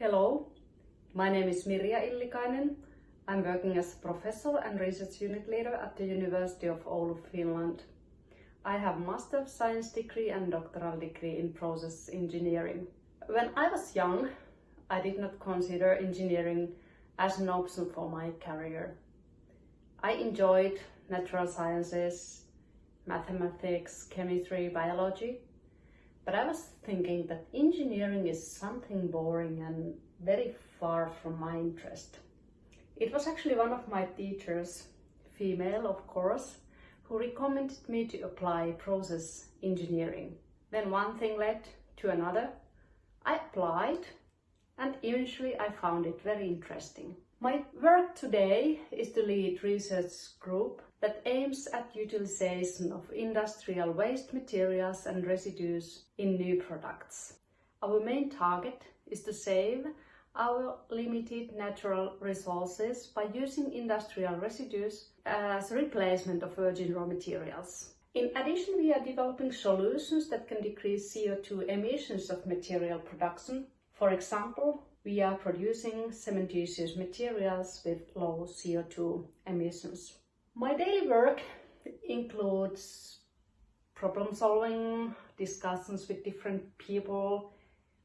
Hello, my name is Mirja Illikainen. I'm working as a professor and research unit leader at the University of Oulu, Finland. I have Master of Science degree and doctoral degree in process engineering. When I was young, I did not consider engineering as an option for my career. I enjoyed natural sciences, mathematics, chemistry, biology, but I was thinking that engineering is something boring and very far from my interest. It was actually one of my teachers, female of course, who recommended me to apply process engineering. Then one thing led to another. I applied and eventually I found it very interesting. My work today is to lead research group that aims at utilization of industrial waste materials and residues in new products. Our main target is to save our limited natural resources by using industrial residues as replacement of virgin raw materials. In addition, we are developing solutions that can decrease CO2 emissions of material production. For example, we are producing cementitious materials with low CO2 emissions. My daily work includes problem solving, discussions with different people,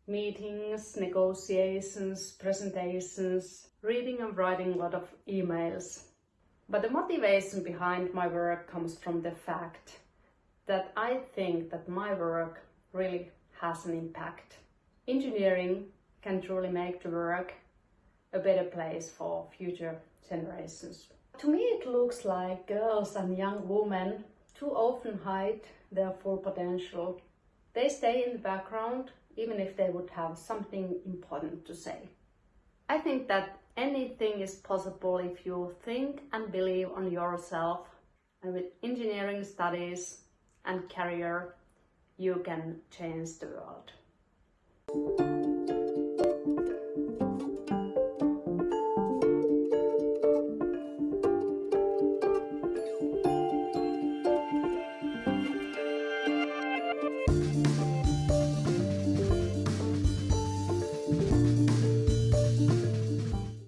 meetings, negotiations, presentations, reading and writing a lot of emails. But the motivation behind my work comes from the fact that I think that my work really has an impact. Engineering can truly make the work a better place for future generations. To me it looks like girls and young women too often hide their full potential. They stay in the background even if they would have something important to say. I think that anything is possible if you think and believe on yourself and with engineering studies and career you can change the world.